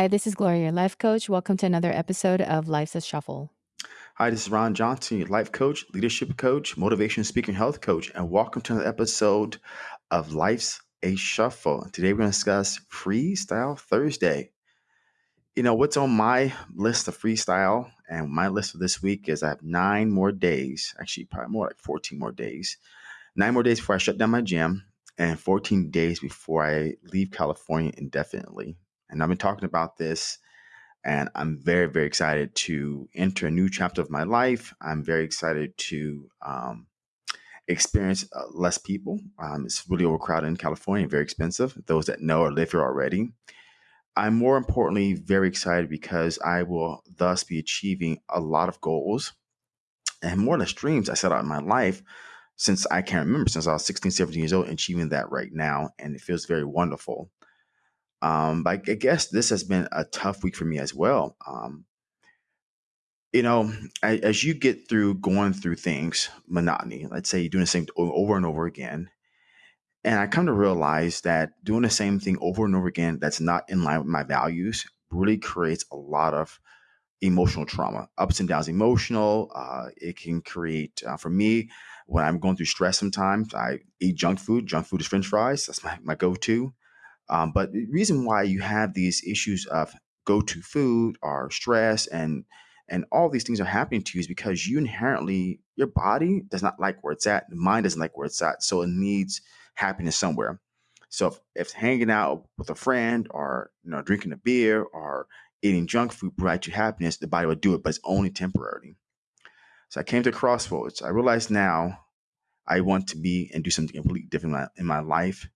Hi, this is Gloria, your life coach. Welcome to another episode of Life's a Shuffle. Hi, this is Ron Johnson, your life coach, leadership coach, motivation speaker, health coach, and welcome to another episode of Life's a Shuffle. Today we're going to discuss Freestyle Thursday. You know, what's on my list of freestyle and my list for this week is I have nine more days, actually, probably more like 14 more days. Nine more days before I shut down my gym, and 14 days before I leave California indefinitely. And I've been talking about this, and I'm very, very excited to enter a new chapter of my life. I'm very excited to um, experience uh, less people. Um, it's really overcrowded in California, very expensive. Those that know or live here already. I'm more importantly very excited because I will thus be achieving a lot of goals and more or less dreams I set out in my life since I can't remember, since I was 16, 17 years old, achieving that right now. And it feels very wonderful. Um, but I guess this has been a tough week for me as well. Um, you know, as you get through going through things, monotony, let's say you're doing the same over and over again. And I come to realize that doing the same thing over and over again that's not in line with my values really creates a lot of emotional trauma, ups and downs, emotional. Uh, it can create, uh, for me, when I'm going through stress sometimes, I eat junk food. Junk food is french fries. That's my, my go to. Um, but the reason why you have these issues of go to food or stress and and all these things are happening to you is because you inherently your body does not like where it's at the mind doesn't like where it's at so it needs happiness somewhere. So if, if hanging out with a friend or you know drinking a beer or eating junk food provides you happiness the body will do it but it's only temporarily so i came to crossroads. I realized now i want to be and do something completely different in my, in my life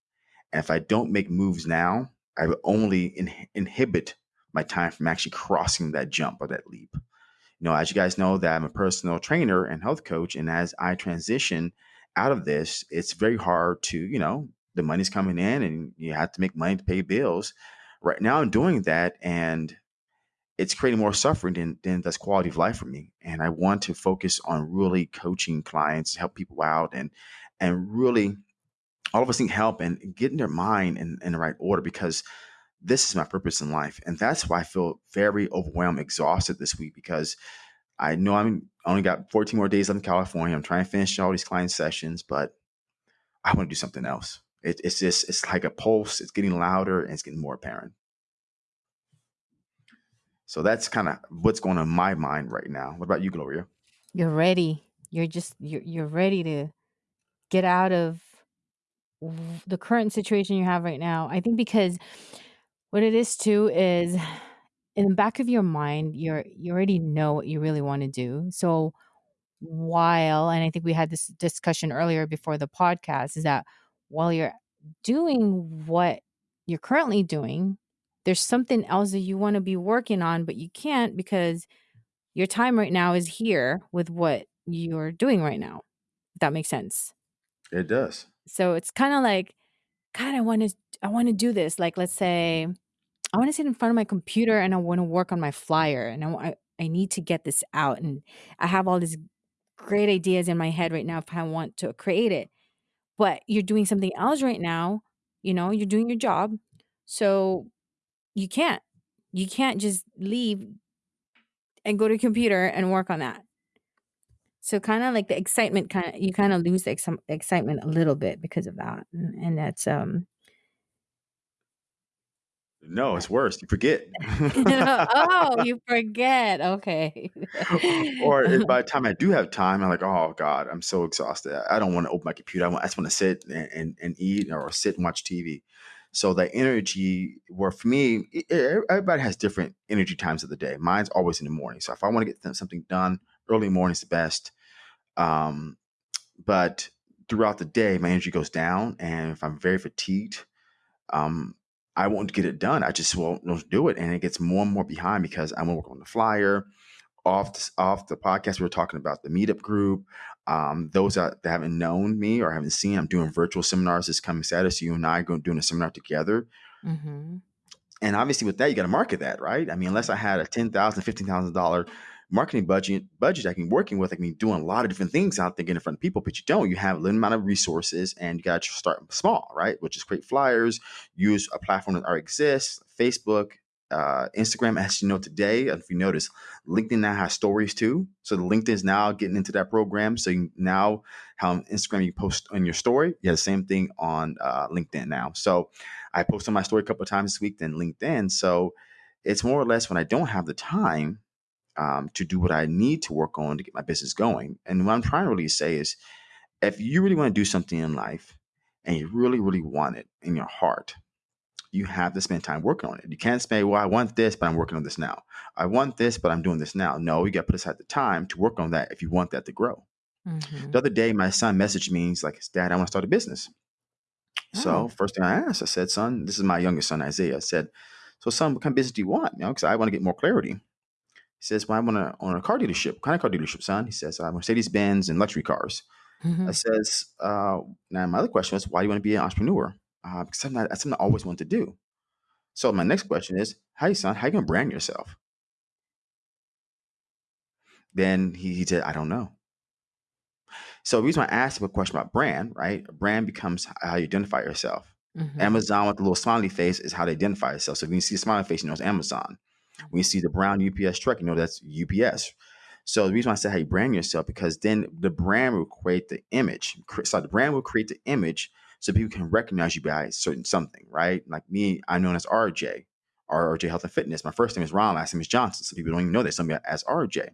and if I don't make moves now, I only in- inhibit my time from actually crossing that jump or that leap. You know, as you guys know, that I'm a personal trainer and health coach, and as I transition out of this, it's very hard to, you know, the money's coming in and you have to make money to pay bills. Right now, I'm doing that, and it's creating more suffering than, than that's quality of life for me. And I want to focus on really coaching clients, help people out, and and really all of us need help and getting their mind in, in the right order because this is my purpose in life. And that's why I feel very overwhelmed, exhausted this week because I know I'm only got 14 more days left in California. I'm trying to finish all these client sessions, but I want to do something else. It, it's just, it's like a pulse. It's getting louder and it's getting more apparent. So that's kind of what's going on in my mind right now. What about you, Gloria? You're ready. You're just, you're, you're ready to get out of the current situation you have right now. I think because what it is too is in the back of your mind, you're you already know what you really want to do. So while and I think we had this discussion earlier before the podcast is that while you're doing what you're currently doing, there's something else that you want to be working on, but you can't because your time right now is here with what you're doing right now. If that makes sense. It does. So it's kind of like, God, I want to, I want to do this. Like, let's say, I want to sit in front of my computer and I want to work on my flyer, and I, I need to get this out, and I have all these great ideas in my head right now if I want to create it. But you're doing something else right now. You know, you're doing your job, so you can't. You can't just leave and go to computer and work on that. So kind of like the excitement kind of you kind of lose the ex- excitement a little bit because of that. And, and that's um no, it's worse. You forget. oh, you forget. Okay. or by the time I do have time, I'm like, oh God, I'm so exhausted. I don't want to open my computer. I, want, I just want to sit and, and, and eat or sit and watch TV. So the energy, where for me, everybody has different energy times of the day. Mine's always in the morning. So if I want to get something done, early morning is the best. Um, but throughout the day, my energy goes down, and if I'm very fatigued, um, I won't get it done. I just won't, do it, and it gets more and more behind because I'm working on the flyer. Off the, off the podcast, we were talking about the meetup group. Um, those that, that, haven't known me or haven't seen, I'm doing virtual seminars this coming Saturday. So you and I are going doing a seminar together. Mm-hmm. And obviously, with that, you got to market that, right? I mean, unless I had a ten thousand, fifteen thousand dollar marketing budget budget I can working with. I can be doing a lot of different things out there getting in front of people, but you don't. You have a limited amount of resources and you got to start small, right? Which is create flyers, use a platform that already exists, Facebook, uh, Instagram, as you know today, if you notice, LinkedIn now has stories too. So the LinkedIn is now getting into that program. So you, now, how on Instagram you post on your story, you have the same thing on uh, LinkedIn now. So I posted my story a couple times this week, then LinkedIn. So it's more or less when I don't have the time um, to do what I need to work on to get my business going. And what I'm trying to really say is, if you really want to do something in life and you really, really want it in your heart, you have to spend time working on it. You can't say, well, I want this, but I'm working on this now. I want this, but I'm doing this now. No, you got to put aside the time to work on that if you want that to grow. Mm-hmm. The other day, my son messaged me. He's like, Dad, I want to start a business. So Oh. first thing I asked, I said, son, this is my youngest son, Isaiah. I said, so son, what kind of business do you want? You know, because I want to get more clarity. He says, well, I want to own a car dealership. What kind of car dealership, son? He says, I want Mercedes Benz and luxury cars. I Mhm. says, uh, now my other question was, why do you want to be an entrepreneur? Uh, because something I- that's something I always wanted to do. So my next question is, hey son, how you gonna brand yourself? Then he, he said, I don't know. So the reason why I asked him a question about brand, right? A brand becomes how you identify yourself. Mhm. Amazon with the little smiley face is how they identify itself. So if you see a smiley face, you know it's Amazon. When you see the brown UPS truck, you know that's UPS. So the reason why I said how you brand yourself because then the brand will create the image. So the brand will create the image so people can recognize you by certain something, right? Like me, I'm known as RJ, RJ Health and Fitness. My first name is Ron, last name is Johnson. So people don't even know that somebody as RJ.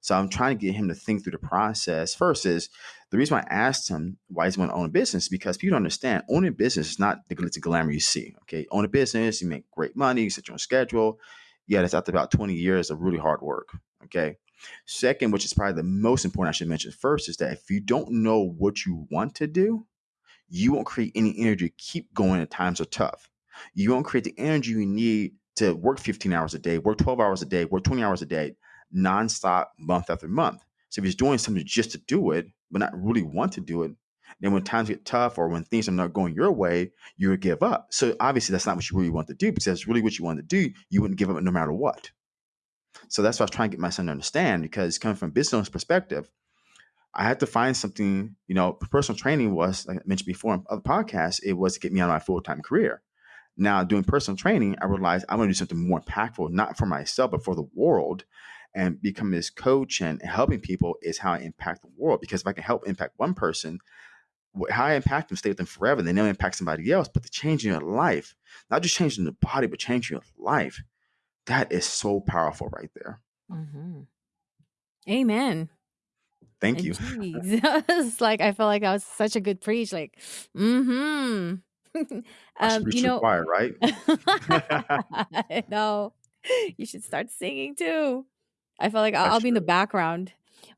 So I'm trying to get him to think through the process. First is the reason why I asked him why he's going to own a business because people don't understand owning a business is not the glitz and glamour you see. Okay, own a business, you make great money, you set your own schedule. Yeah, that's after about 20 years of really hard work. Okay. Second, which is probably the most important I should mention first, is that if you don't know what you want to do, you won't create any energy to keep going at times are tough. You won't create the energy you need to work 15 hours a day, work 12 hours a day, work 20 hours a day, nonstop, month after month. So if you're doing something just to do it, but not really want to do it, then when times get tough or when things are not going your way, you would give up. So obviously that's not what you really want to do because that's really what you want to do. You wouldn't give up no matter what. So that's what I was trying to get my son to understand because coming from a business perspective, I had to find something, you know, personal training was, like I mentioned before in other podcasts, it was to get me out of my full time career. Now, doing personal training, I realized I want to do something more impactful, not for myself, but for the world. And becoming this coach and helping people is how I impact the world. Because if I can help impact one person, how I impact them, stay with them forever, they never impact somebody else. But the change in your life, not just changing the body, but changing your life, that is so powerful right there. Mhm. Amen. Thank And you. like I felt like I was such a good preach. Like, mm-hmm. Um, you preach to the know, choir, right? Know you should start singing too. I felt like I'll, I'll be in the background,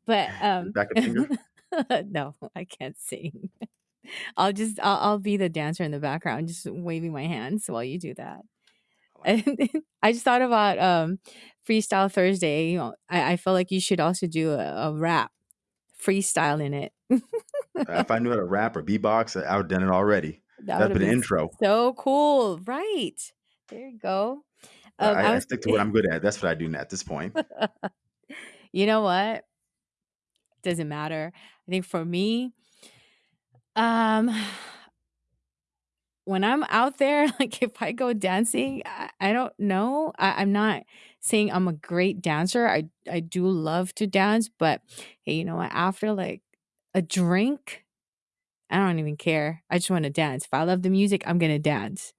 but um, Backup singer. no, I can't sing. I'll just I'll, I'll be the dancer in the background, just waving my hands while you do that. I like. And I just thought about um Freestyle Thursday. You know, I, I feel like you should also do a, a rap freestyle in it. If I knew how to rap or beatbox, I would have done it already. That would That'd have been intro. so cool, right? There you go. Um, I I, I stick to what I'm good at. That's what I do now at this point. you know what? Doesn't matter. I think for me, um, when I'm out there, like if I go dancing, I, I don't know. I, I'm not saying I'm a great dancer. I I do love to dance, but hey, you know what? After like a drink, I don't even care. I just want to dance. If I love the music, I'm gonna dance.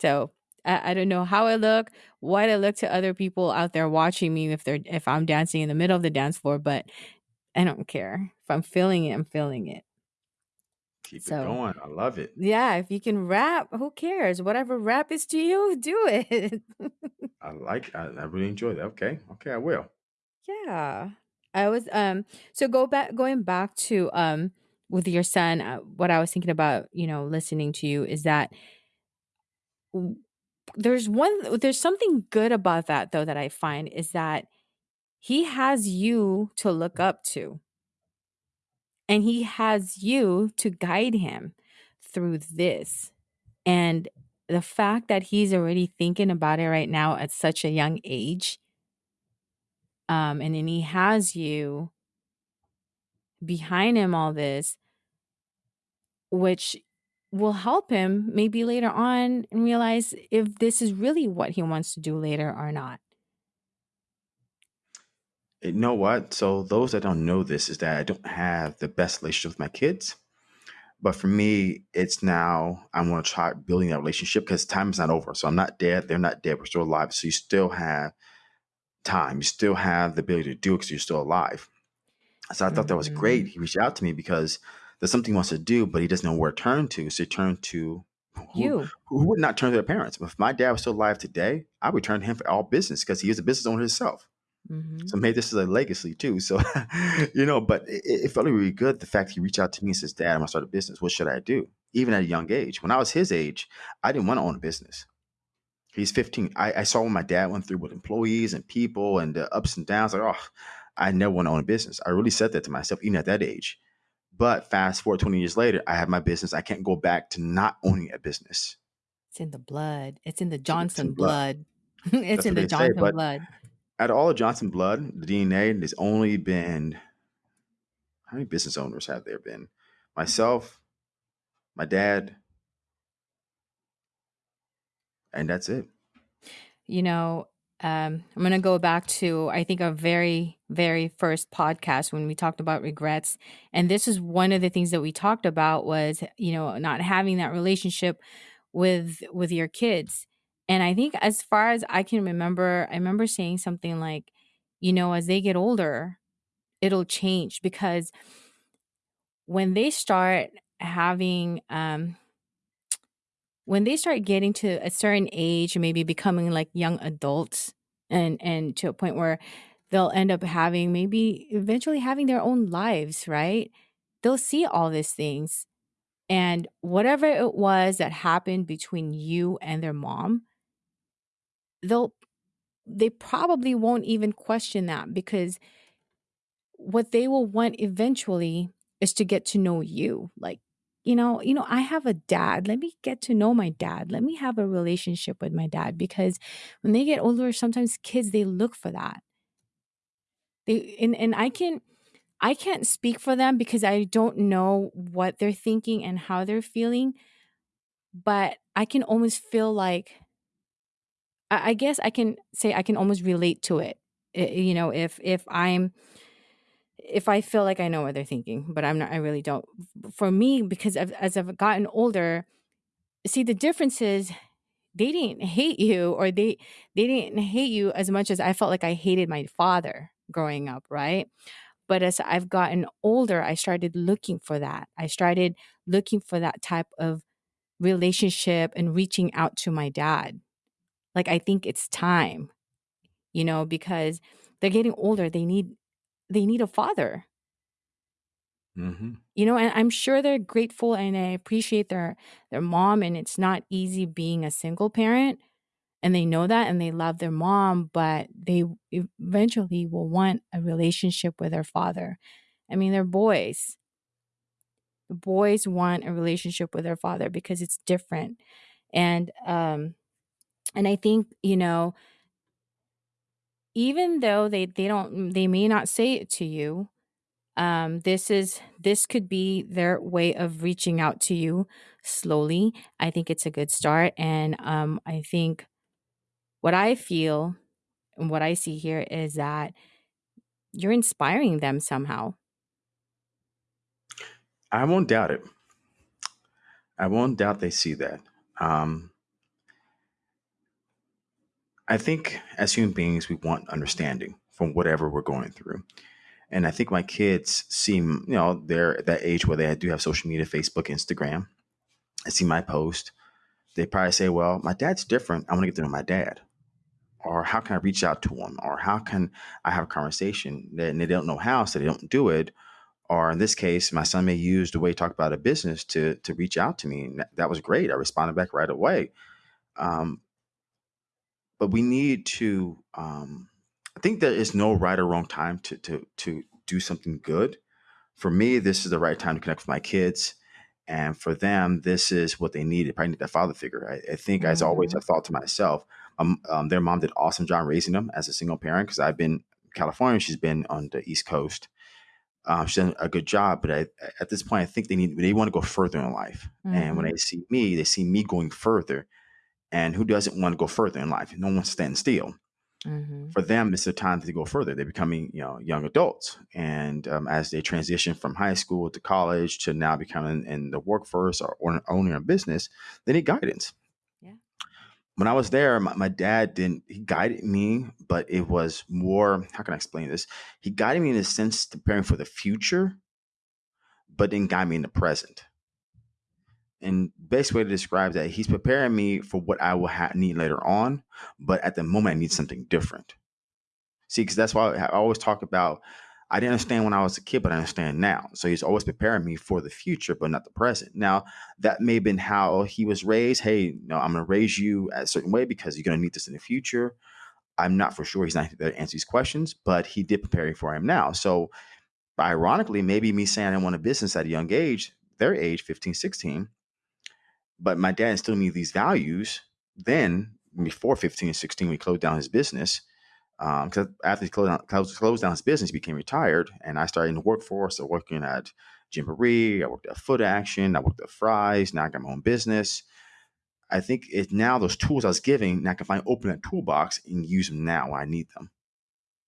So I, I don't know how I look, what I look to other people out there watching me if they're if I'm dancing in the middle of the dance floor, but I don't care. If I'm feeling it, I'm feeling it. Keep it going. I love it. yeah, if you can rap, who cares? Whatever rap is to you, do it. I like. I, I really enjoy that. Okay. Okay. I will. yeah. I was um so go back going back to um with your son, uh, what I was thinking about, you know, listening to you is that w- there's one there's something good about that though that I find is that he has you to look up to and he has you to guide him through this. And the fact that he's already thinking about it right now at such a young age, um, and then he has you behind him all this, which will help him maybe later on and realize if this is really what he wants to do later or not. You know what? So those that don't know this is that I don't have the best relationship with my kids. But for me, it's now I'm going to try building that relationship because time is not over. So I'm not dead. They're not dead. We're still alive. So you still have time. You still have the ability to do it because you're still alive. So I thought that was great. Mhm. He reached out to me because there's something he wants to do, but he doesn't know where to turn to. So he turned to who You. who would not turn to their parents. If my dad was still alive today, I would turn to him for all business because he is a business owner himself. Mhm. So maybe this is a legacy too. So, you know, but it, it felt really good. The fact he reached out to me and says, Dad, I'm gonna start a business. What should I do? Even at a young age. When I was his age, I didn't want to own a business. He's 15. I, I saw what my dad went through with employees and people and the ups and downs. Like, oh, I never want to own a business. I really said that to myself, even at that age. But fast forward 20 years later, I have my business. I can't go back to not owning a business. It's in the blood. It's in the it's in Johnson blood. blood. it's That's in the they say. Johnson blood. Out of all of Johnson blood, the DNA, there's only been how many business owners have there been? Myself, my dad, and that's it. You know, um, I'm going to go back to, I think, our very, very first podcast when we talked about regrets. And this is one of the things that we talked about was, you know, not having that relationship with with your kids. And I think as far as I can remember, I remember saying something like, you know, as they get older, it'll change because when they start having um when they start getting to a certain age maybe becoming like young adults and and to a point where they'll end up having maybe eventually having their own lives right? They'll see all these things. And whatever it was that happened between you and their mom they'll they probably won't even question that because what they will want eventually is to get to know you like you know you know i have a dad let me get to know my dad let me have a relationship with my dad because when they get older sometimes kids they look for that. They and, and i can i can't speak for them because i don't know what they're thinking and how they're feeling but i can almost feel like i, guess i can say i can almost relate to it I- you know if if i'm if I feel like I know what they're thinking, but I'm not, I really don't. For me, because I've, as I've gotten older, see the difference is they didn't hate you or they they didn't hate you as much as I felt like I hated my father growing up, right? But as I've gotten older, I started looking for that. I started looking for that type of relationship and reaching out to my dad. Like I think it's time, you know, because they're getting older. They need they need a father hmm You know, and I'm sure they're grateful and I appreciate their their mom and it's not easy being a single parent and they know that and they love their mom, but they eventually will want a relationship with their father. I mean, they're boys. The boys want a relationship with their father because it's different. And um and I think, you know, even though they they don't they may not say it to you, um this is this could be their way of reaching out to you slowly i think it's a good start and um i think what i feel and what i see here is that you're inspiring them somehow I won't doubt it. I won't doubt they see that. Um, I think as human beings, we want understanding from whatever we're going through. And I think my kids seem, you know, they're at that age where they do have social media, Facebook, Instagram. I see my post. They probably say, well, my dad's different. I want to get to know my dad. Or how can I reach out to him? Or how can I have a conversation? And they don't know how, so they don't do it. Or in this case, my son may use the way he talked about a business to to reach out to me. And that, was great. I responded back right away. Um, but we need to um, i think there is no right or wrong time to to to do something good for me this is the right time to connect with my kids and for them this is what they needed probably need that father figure i, I think as always i hmm thought to myself um, um, their mom did an awesome job raising them as a single parent because i've been in california she's been on the east coast Um, she's done a good job, but I, at this point, I think they need they want to go further in life. And when Mhm. they see me, they see me going further. And who doesn't want to go further in life? No one stands still. Mhm. For them, it's the time to go further. They're becoming, you know, young adults, and um, as they transition from high school to college to now becoming in the workforce or own- owning a business, they need guidance. Yeah. When I was there, my, my dad didn't. He guided me, but it was more. How can I explain this? He guided me in a sense to preparing for the future, but didn't guide me in the present. And best way to describe that, he's preparing me for what I will ha- need later on, but at the moment I need something different. See, because that's why I always talk about. I didn't understand when I was a kid, but I understand now. So he's always preparing me for the future, but not the present. Now, that may have been how he was raised. Hey, no, I'm going to raise you a certain way because you're going to need this in the future. I'm not for sure he's not there to answer these questions, but he did prepare for him now. So, ironically, maybe me saying I want a business at a young age, their age, 15, 16, but my dad instilled me these values then before 15 and 16 we closed down his business because um, after he closed down, closed, closed down his business he became retired and i started in the workforce so working at Gymboree, i worked at Footaction i worked at Fry's now i got my own business. I think it's now those tools i was giving now i can find open that toolbox and use them now when i need them.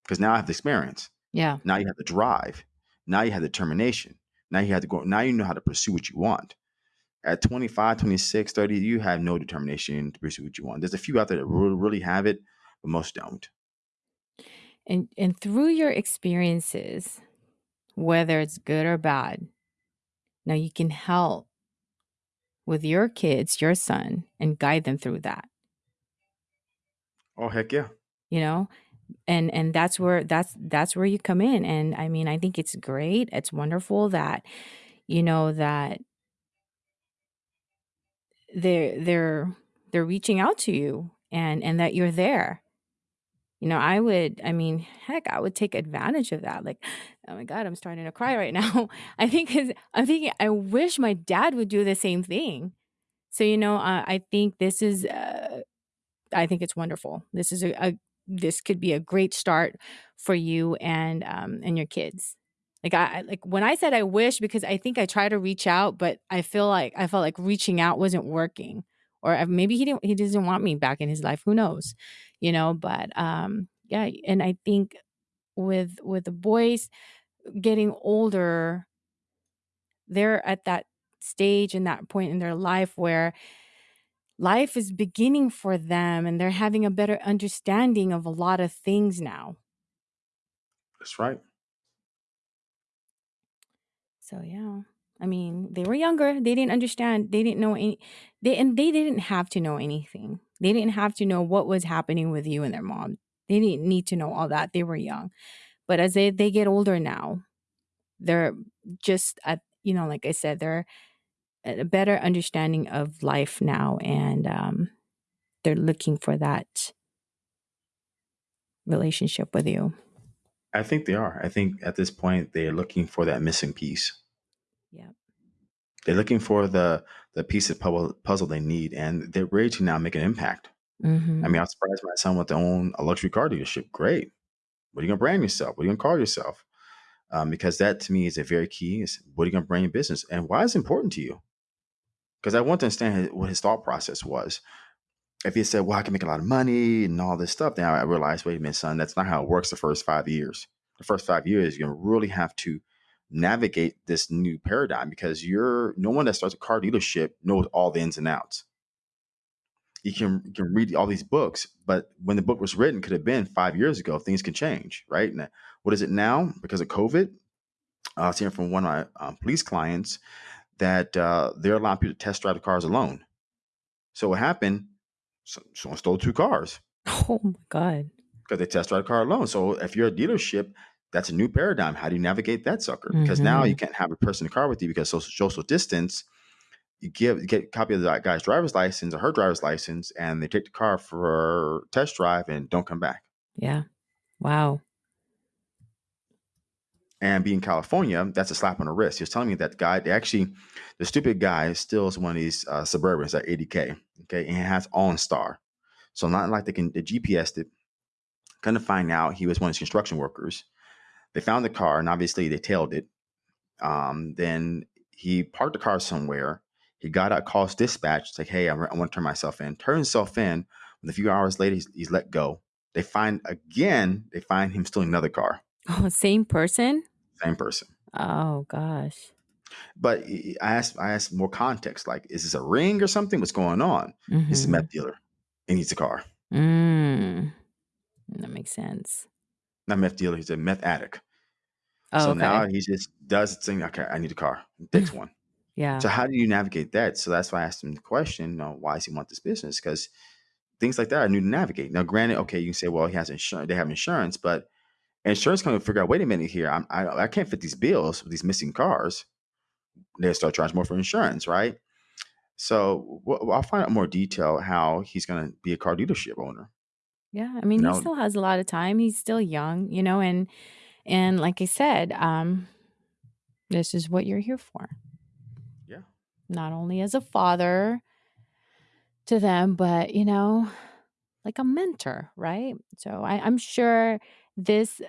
Because now i have the experience. Yeah. now you have the drive. Now you have the determination. Now you have to go now you know how to pursue what you want at 25, 26, 30, you have no determination to pursue what you want. There's a few out there that really, really have it, but most don't. And and through your experiences, whether it's good or bad, now you can help with your kids, your son, and guide them through that. Oh heck yeah. You know? And and that's where that's that's where you come in. And I mean, I think it's great. It's wonderful that you know that they're they're they're reaching out to you and and that you're there. You know i would i mean heck i would take advantage of that. Like oh my god i'm starting to cry right now. I think i'm thinking i wish my dad would do the same thing. So you know uh, i think this is uh, i think it's wonderful. This is a, a this could be a great start for you and um and your kids like I like when I said I wish because I think I tried to reach out, but I feel like I felt like reaching out wasn't working, or maybe he didn't he doesn't want me back in his life. Who knows, you know? But um, yeah, and I think with with the boys getting older, they're at that stage and that point in their life where life is beginning for them, and they're having a better understanding of a lot of things now. That's right. So yeah. I mean, they were younger. They didn't understand. They didn't know any they and they didn't have to know anything. They didn't have to know what was happening with you and their mom. They didn't need to know all that. They were young. But as they, they get older now, they're just at you know, like I said, they're a better understanding of life now and um they're looking for that relationship with you. I think they are. I think at this point they're looking for that missing piece. Yeah. They're looking for the the piece of puzzle, puzzle they need, and they're ready to now make an impact. Mm-hmm. I mean, I'm surprised my son want to own a luxury car dealership. Great. What are you gonna brand yourself? What are you gonna call yourself? Um, because that to me is a very key. Is what are you gonna brand your business, and why is it important to you? Because I want to understand what his thought process was. If he said, "Well, I can make a lot of money and all this stuff," then I realized, wait a minute, son, that's not how it works. The first five years, the first five years, gonna really have to navigate this new paradigm because you're no one that starts a car dealership knows all the ins and outs. You can you can read all these books, but when the book was written, could have been five years ago. Things can change, right? And what is it now? Because of COVID, I was hearing from one of my um, police clients that uh, they're allowing people to test drive the cars alone. So what happened? So, someone stole two cars Oh my god. because they test drive a car alone. So if you're a dealership, that's a new paradigm. How do you navigate that sucker? Because now mm-hmm. you can't have a person in the car with you because social, social distance. You give you get a copy of that guy's driver's license or her driver's license, and they take the car for test drive and don't come back. Yeah. Wow. And being California, that's a slap on the wrist. He was telling me that guy, they actually, the stupid guy steals one of these uh, Suburbans at 80K, okay, and has OnStar. So not like they can, the GPS did, Kind of find out he was one of his construction workers. They found the car, and obviously they tailed it. Um, then he parked the car somewhere. He got out, calls dispatch. Like, hey, I, I want to turn myself in. Turns himself in. And a few hours later, he's, he's let go. They find again. They find him stealing another car. Oh, same person? Same person. Oh gosh. But I asked, I asked more context. Like, is this a ring or something? What's going on? Mm-hmm. He's a meth dealer. He needs a car. Mm. That makes sense. Not meth dealer. He's a meth addict. Oh, so okay. now he just does the thing. Okay, I need a car. Takes one. yeah. So how do you navigate that? So that's why I asked him the question. You know, why does he want this business? Because things like that are new to navigate. Now, granted, okay, you can say, well, he has insurance. They have insurance, but insurance company figure out. Wait a minute here. I'm, I I can't fit these bills with these missing cars. They start charging more for insurance, right? So well, I'll find out more detail how he's going to be a car dealership owner. Yeah. I mean, You he still has a lot of time. He's still young, you know, and and like I said, um, this is what you're here for. yeah. Not only as a father to them, but you know, like a mentor, right? So I, I'm sure this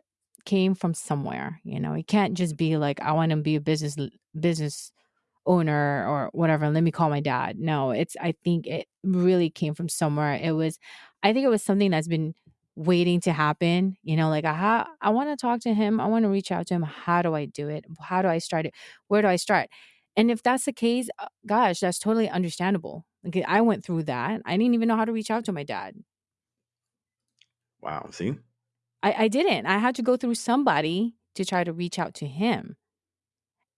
came from somewhere. You know, it can't just be like I want to be a business business owner or whatever. Let me call my dad. No, it's I think it really came from somewhere. It was, I think it was something that's been waiting to happen. You know, like I I want to talk to him. I want to reach out to him. How do I do it? How do I start it? Where do I start? And if that's the case, uh, gosh, that's totally understandable. Like I went through that. I didn't even know how to reach out to my dad. Wow. See, I, I didn't. I had to go through somebody to try to reach out to him.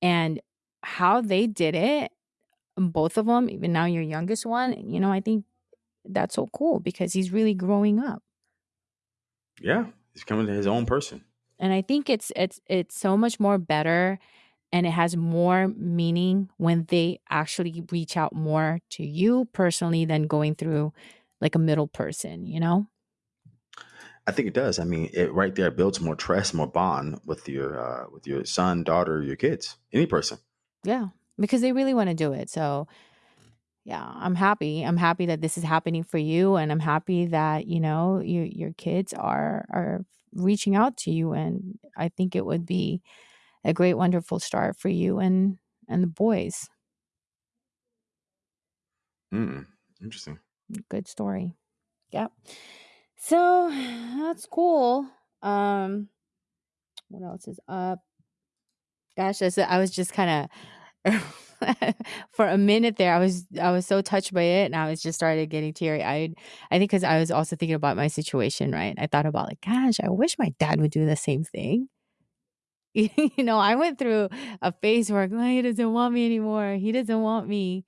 And how they did it, both of them, even now your youngest one, you know, I think that's so cool because he's really growing up. yeah, he's coming to his own person. And I think it's it's it's so much more better and it has more meaning when they actually reach out more to you personally than going through like a middle person, you know? I think it does. I mean, it right there builds more trust, more bond with your uh, with your son, daughter, your kids, any person. Yeah, because they really want to do it. So, yeah, I'm happy. I'm happy that this is happening for you, and I'm happy that you know your your kids are are reaching out to you, and I think it would be a great, wonderful start for you and and the boys. Mm, interesting. Good story. Yep. So that's cool. Um, what else is up? Gosh, I was, just kind of for a minute there. I was I was so touched by it, and I was just started getting teary eyed. I think because I was also thinking about my situation. Right, I thought about like, gosh, I wish my dad would do the same thing. you know, I went through a phase where oh, he doesn't want me anymore. He doesn't want me.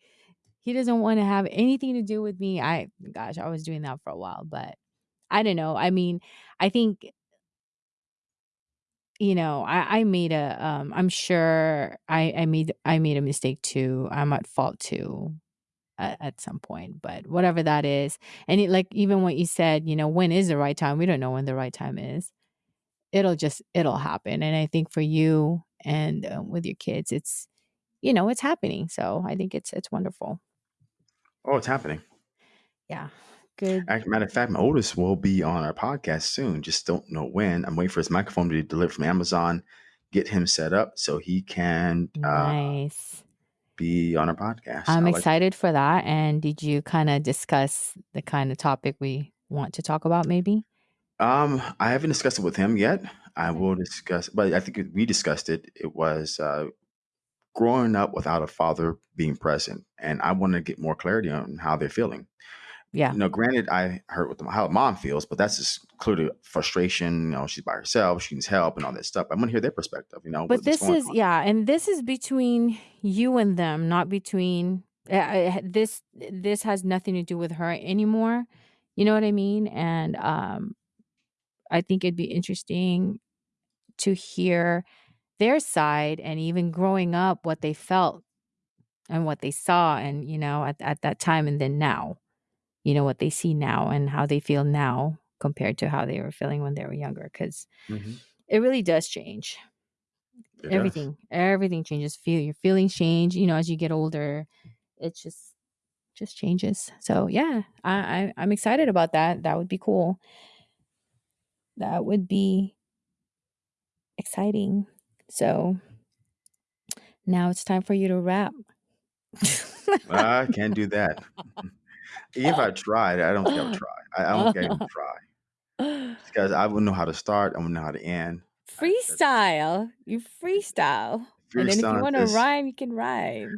He doesn't want to have anything to do with me. I, gosh, I was doing that for a while, but I don't know. I mean, I think you know, I, I made a um I'm sure I, I made I made a mistake too. I'm at fault too at, at some point. But whatever that is. And it, like even what you said, you know, when is the right time? We don't know when the right time is. It'll just it'll happen. And I think for you and um, with your kids, it's you know, it's happening. So I think it's it's wonderful. Oh, it's happening. Yeah. Good. As a matter of fact, my oldest will be on our podcast soon. Just don't know when. I'm waiting for his microphone to be delivered from Amazon. Get him set up so he can uh, Nice. be on our podcast. I'm like- excited for that. And did you kind of discuss the kind of topic we want to talk about maybe? Um, I haven't discussed it with him yet. I will discuss, but I think we discussed it. It was uh, growing up without a father being present, and I want to get more clarity on how they're feeling. Yeah. You know, granted, I heard what the, how mom feels, but that's just clearly frustration. You know, she's by herself, she needs help, and all that stuff. I want to hear their perspective. You know, But this is on. yeah, and this is between you and them, not between uh, this this has nothing to do with her anymore. You know what I mean? And um I think it'd be interesting to hear their side and even growing up what they felt and what they saw and you know at, at that time and then now you know what they see now and how they feel now compared to how they were feeling when they were younger because Mhm. it really does change. It does. everything everything changes. Feel your feelings change you know as you get older it just just changes. So yeah I, I i'm excited about that. That would be cool. That would be exciting. So Now it's time for you to wrap I can't do that. If I tried, I don't think I would try. I, I don't think I would try because I wouldn't know how to start. I wouldn't know how to end. Freestyle. You freestyle. And then if you want to rhyme, you can rhyme.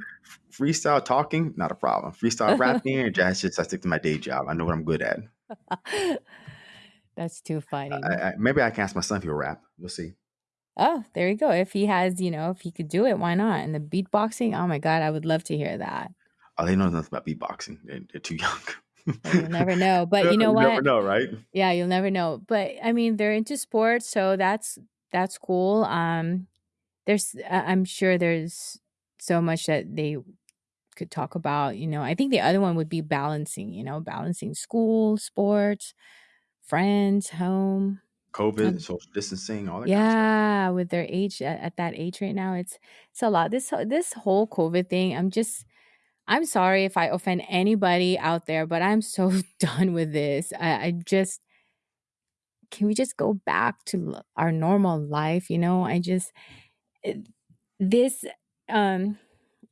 freestyle talking, not a problem. Freestyle rapping, that's just I stick to my day job. I know what I'm good at. That's too funny. I, I, maybe I can ask my son if he'll rap. We'll see. Oh, there you go. If he has, you know, if he could do it, why not? And the beatboxing, oh my god, I would love to hear that. Oh, they know nothing about beatboxing. They're, they're too young. You'll never know. But you know what? never know, right? Yeah, you'll never know. But I mean, they're into sports, so that's that's cool. Um there's I'm sure there's so much that they could talk about, you know. I think the other one would be balancing, you know, balancing school, sports, friends, home. COVID, Um, social distancing, all that kind of stuff. yeah, with their age at, at that age right now, it's it's a lot. This this whole COVID thing, I'm just I'm sorry if I offend anybody out there, but I'm so done with this. I, I just can we just go back to our normal life? You know, I just this um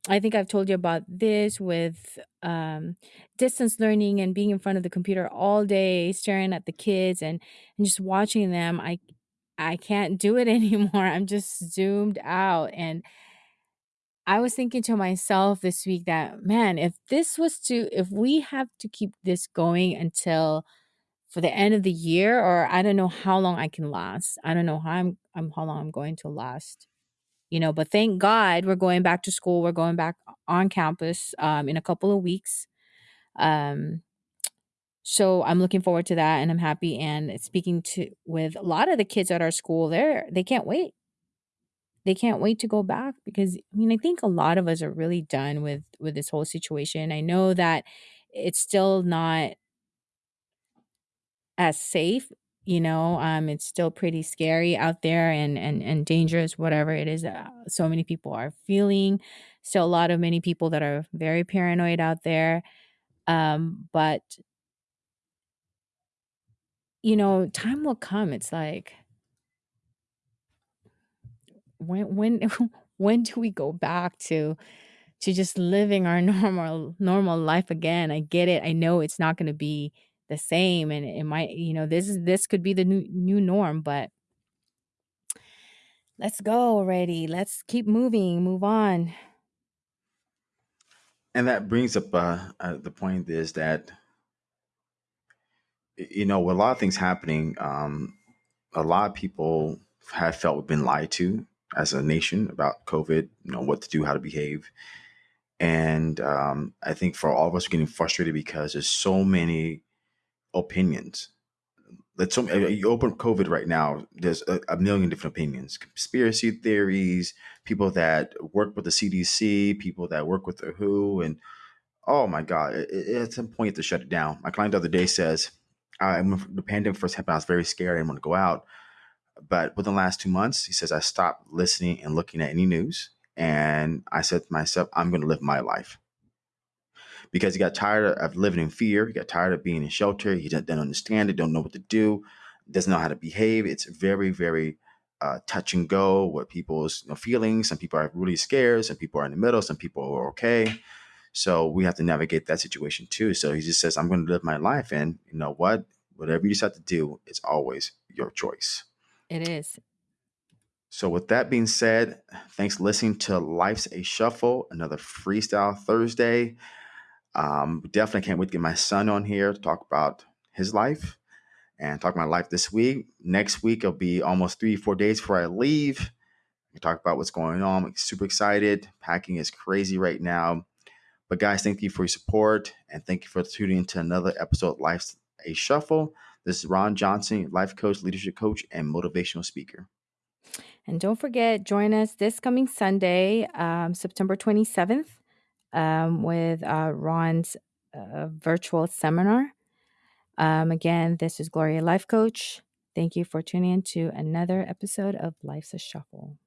I think I've told you about this with um, distance learning and being in front of the computer all day, staring at the kids and, and just watching them. I I can't do it anymore. I'm just zoomed out. And I was thinking to myself this week that, man, if this was to, if we have to keep this going until for the end of the year, or I don't know how long I can last. I don't know how I'm, I'm how long I'm going to last. You know but thank god we're going back to school we're going back on campus um, in a couple of weeks. Um, so i'm looking forward to that and i'm happy and speaking to with a lot of the kids at our school they're they can't wait they can't wait to go back because i mean i think a lot of us are really done with with this whole situation. I know that it's still not as safe you know um it's still pretty scary out there and and and dangerous whatever it is uh, so many people are feeling. Still a lot of many people that are very paranoid out there um but you know time will come. It's like when when when do we go back to to just living our normal normal life again? I get it. I know it's not going to be the same and it might you know this is this could be the new new norm but let's go already. Let's keep moving. Move on. And that brings up uh, uh, the point is that, you know, with a lot of things happening, um, a lot of people have felt we've been lied to as a nation about COVID, you know, what to do, how to behave. And um, I think for all of us, we're getting frustrated because there's so many opinions. Let's so uh, you open COVID right now. There's a, a million different opinions, conspiracy theories, people that work with the CDC, people that work with the WHO, and oh my god, it, it, at some point to shut it down. My client the other day says, I, when the pandemic first happened, I was very scared. I didn't want to go out, but within the last two months, he says I stopped listening and looking at any news, and I said to myself, I'm going to live my life because he got tired of living in fear. He got tired of being in shelter. He didn't, understand it, don't know what to do, doesn't know how to behave. It's very, very uh, touch and go with people's you know, feelings. Some people are really scared. Some people are in the middle. Some people are okay. So we have to navigate that situation too. So he just says, I'm going to live my life. And you know what? Whatever you decide to do, it's always your choice. It is So, with that being said, thanks for listening to Life's a Shuffle, another Freestyle Thursday. Um, definitely can't wait to get my son on here to talk about his life and talk about my life this week. Next week, it'll be almost three, four days before I leave. We talk about what's going on. I'm super excited. Packing is crazy right now. But, guys, thank you for your support and thank you for tuning into another episode of Life's a Shuffle. This is Ron Johnson, life coach, leadership coach, and motivational speaker. and don't forget join us this coming sunday um, september 27th um, with uh, ron's uh, virtual seminar. Um, again this is gloria life coach. Thank you for tuning in to another episode of life's a shuffle